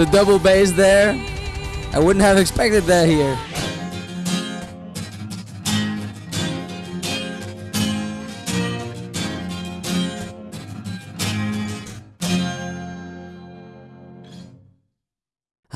the double bass there. I wouldn't have expected that here.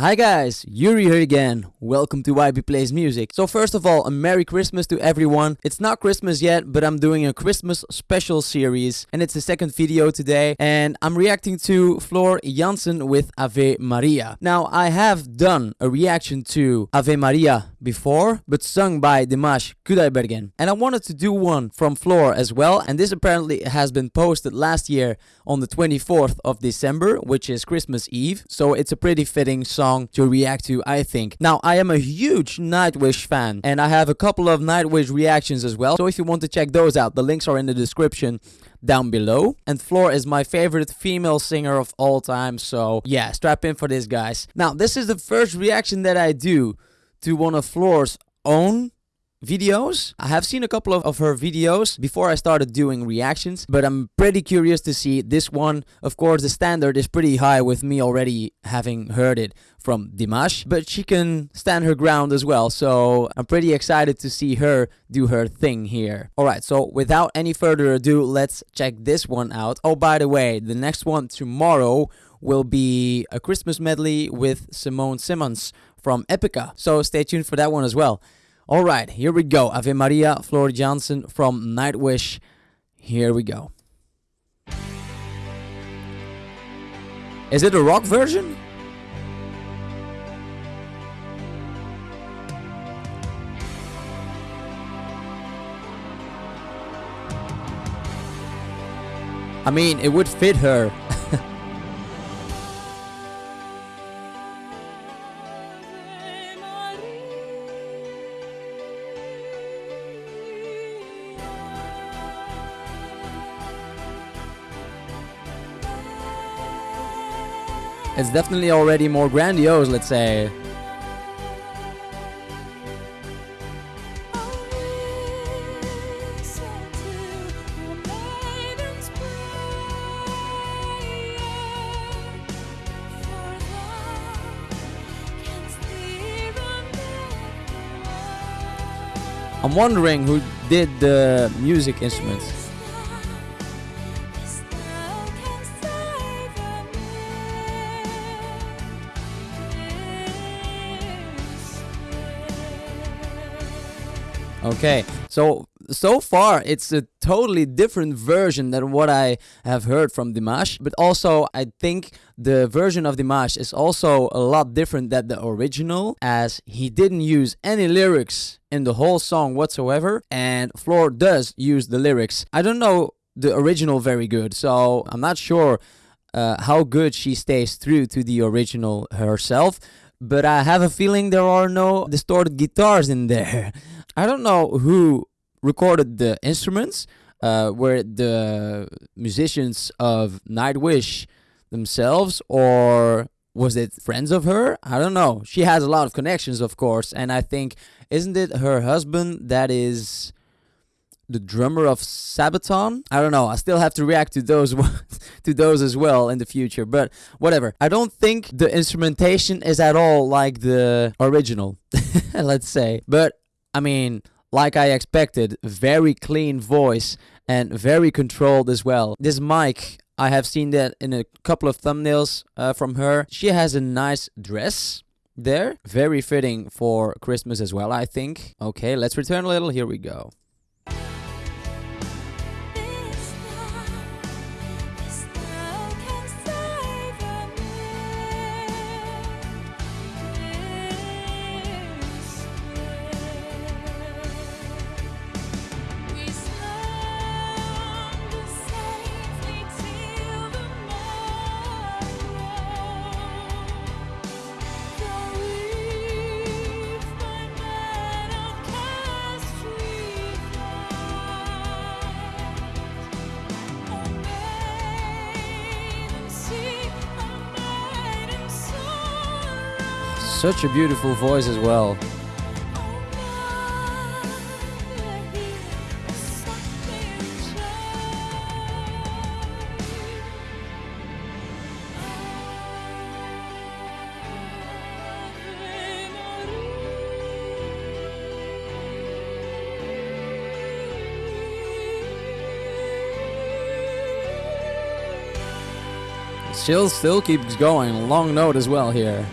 Hi guys, Yuri here again. Welcome to YB Plays Music. So first of all, a Merry Christmas to everyone. It's not Christmas yet, but I'm doing a Christmas special series and it's the second video today and I'm reacting to Floor Jansen with Ave Maria. Now, I have done a reaction to Ave Maria before, but sung by Dimash Kudaibergen. And I wanted to do one from Floor as well and this apparently has been posted last year on the 24th of December, which is Christmas Eve. So it's a pretty fitting song song to react to, I think. Now, I am a huge Nightwish fan, and I have a couple of Nightwish reactions as well. So if you want to check those out, the links are in the description down below. And Floor is my favorite female singer of all time, so yeah, strap in for this, guys. Now, this is the first reaction that I do to one of Floor's own videos. I have seen a couple of, of her videos before I started doing reactions, but I'm pretty curious to see this one. Of course, the standard is pretty high with me already having heard it from Dimash, but she can stand her ground as well, so I'm pretty excited to see her do her thing here. Alright, so without any further ado, let's check this one out. Oh, by the way, the next one tomorrow will be a Christmas medley with Simone Simons from Epica, so stay tuned for that one as well. All right, here we go. Ave Maria, Floor Jansen from Nightwish. Here we go. Is it a rock version? I mean, it would fit her. It's definitely already more grandiose, let's say. I'm wondering who did the music instruments. Okay, so so far it's a totally different version than what I have heard from Dimash, but also I think the version of Dimash is also a lot different than the original as he didn't use any lyrics in the whole song whatsoever and Floor does use the lyrics. I don't know the original very good, so I'm not sure uh, how good she stays true to the original herself, but I have a feeling there are no distorted guitars in there. I don't know who recorded the instruments. Uh, were the musicians of Nightwish themselves, or was it friends of her? I don't know. She has a lot of connections, of course, and I think isn't it her husband that is the drummer of Sabaton? I don't know. I still have to react to those to those as well in the future, but whatever. I don't think the instrumentation is at all like the original, let's say. But I mean, like I expected, very clean voice and very controlled as well. This mic, I have seen that in a couple of thumbnails uh, from her. She has a nice dress there, very fitting for Christmas as well, I think. Okay, let's return a little. Here we go. Such a beautiful voice as well. Chill still keeps going. Long note as well here.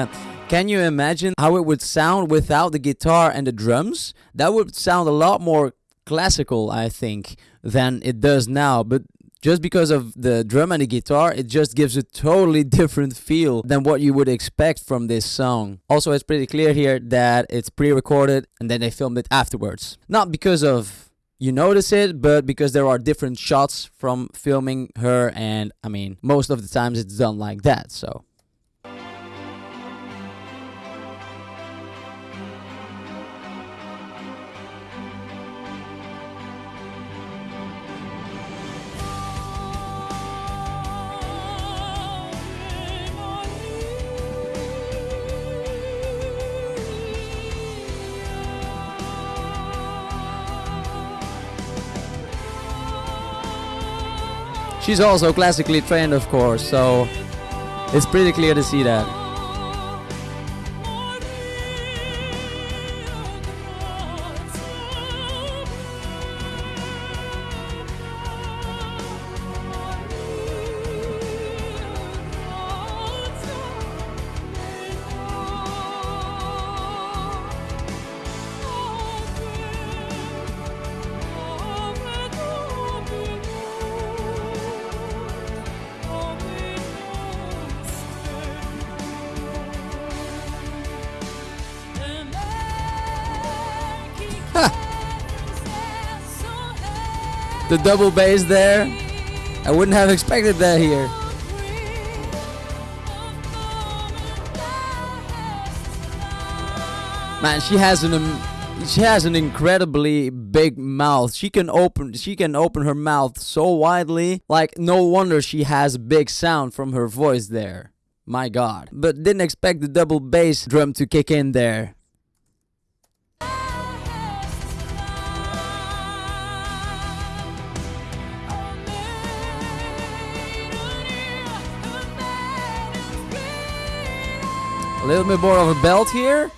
Uh, can you imagine how it would sound without the guitar and the drums? That would sound a lot more classical, I think, than it does now. But just because of the drum and the guitar, it just gives a totally different feel than what you would expect from this song. Also, it's pretty clear here that it's pre-recorded and then they filmed it afterwards. Not because of you notice it, but because there are different shots from filming her and I mean, most of the times it's done like that, so. She's also classically trained, of course, so it's pretty clear to see that. The double bass there. I wouldn't have expected that here. Man, she has an she has an incredibly big mouth. She can open she can open her mouth so widely. Like no wonder she has big sound from her voice there. My god. But didn't expect the double bass drum to kick in there. Little bit more of a belt here.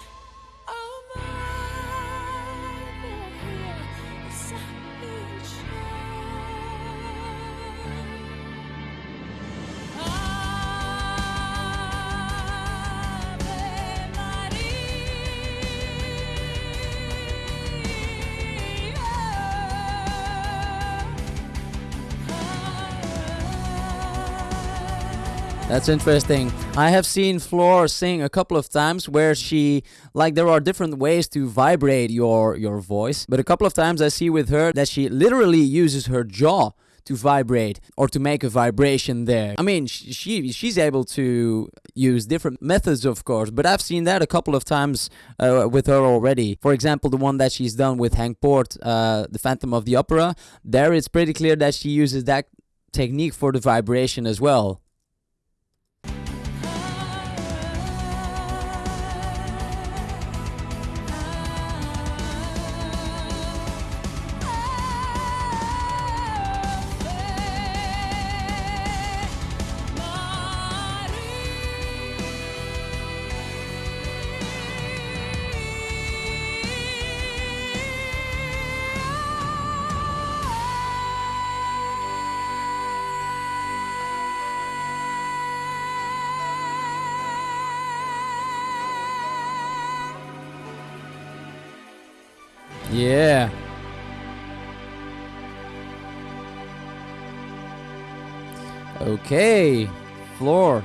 That's interesting. I have seen Floor sing a couple of times where she like there are different ways to vibrate your your voice, but a couple of times I see with her that she literally uses her jaw to vibrate or to make a vibration there. I mean, she she's able to use different methods, of course, but I've seen that a couple of times uh, with her already. For example, the one that she's done with Henk Poort, uh, the Phantom of the Opera. There, it's pretty clear that she uses that technique for the vibration as well. Yeah. Okay, floor.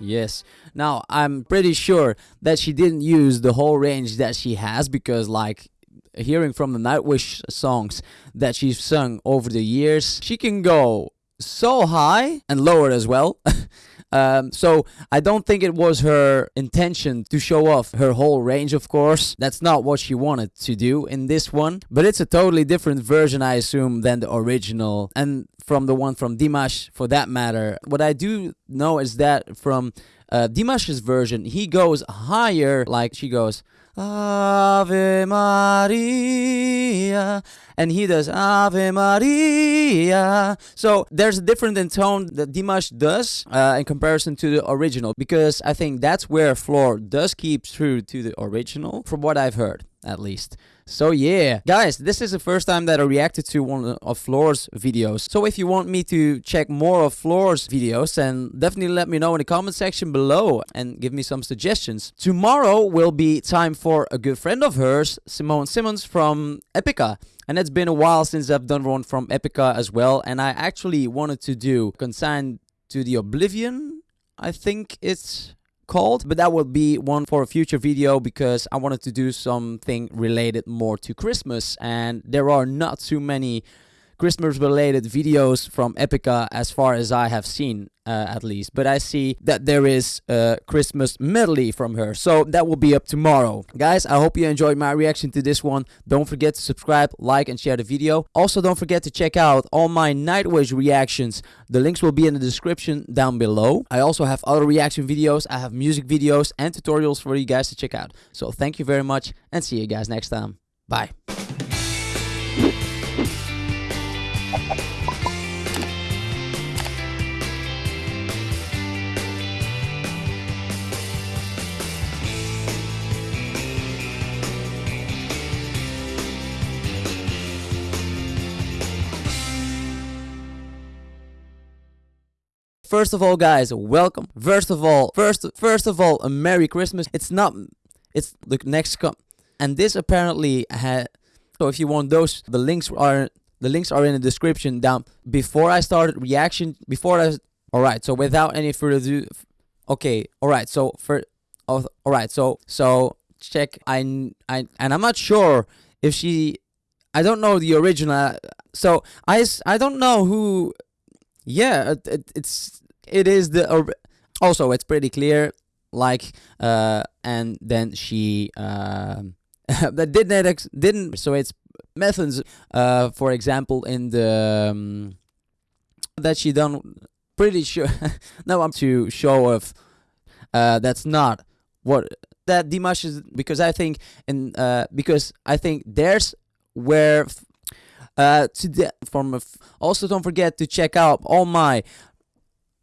Yes. Now, I'm pretty sure that she didn't use the whole range that she has because, like, hearing from the Nightwish songs that she's sung over the years, she can go so high and lower as well. Um, so I don't think it was her intention to show off her whole range, of course. That's not what she wanted to do in this one. But it's a totally different version, I assume, than the original. And from the one from Dimash, for that matter. What I do know is that from uh, Dimash's version, he goes higher, like she goes Ave Maria, and he does Ave Maria. So there's a difference in tone that Dimash does uh, in comparison to the original, because I think that's where Floor does keep true to the original, from what I've heard, at least. So yeah, guys, this is the first time that I reacted to one of Floor's videos. So if you want me to check more of Floor's videos, then definitely let me know in the comment section below and give me some suggestions. Tomorrow will be time for a good friend of hers, Simone Simons from Epica. And it's been a while since I've done one from Epica as well. And I actually wanted to do Consigned to the Oblivion, I think it's called but that will be one for a future video because I wanted to do something related more to Christmas and there are not too many Christmas related videos from Epica as far as I have seen uh, at least. But I see that there is a Christmas medley from her. So that will be up tomorrow. Guys I hope you enjoyed my reaction to this one. Don't forget to subscribe like and share the video. Also don't forget to check out all my Nightwish reactions. The links will be in the description down below. I also have other reaction videos. I have music videos and tutorials for you guys to check out. So thank you very much and see you guys next time. Bye First of all, guys, welcome. First of all, first first of all, a Merry Christmas. It's not. It's the next com. And this apparently had. So if you want those, the links are the links are in the description down. Before I started reaction, before I. All right. So without any further ado, okay. All right. So for. Oh, all right. So so check. I I and I'm not sure if she. I don't know the original. So I I don't know who yeah it, it, it's it is the also it's pretty clear like uh and then she uh, that didn't ex- didn't so it's methods uh for example in the um, that she done pretty sure no i'm to show of uh that's not what that Dimash is because i think in uh because i think there's where uh, to the, from also don't forget to check out all my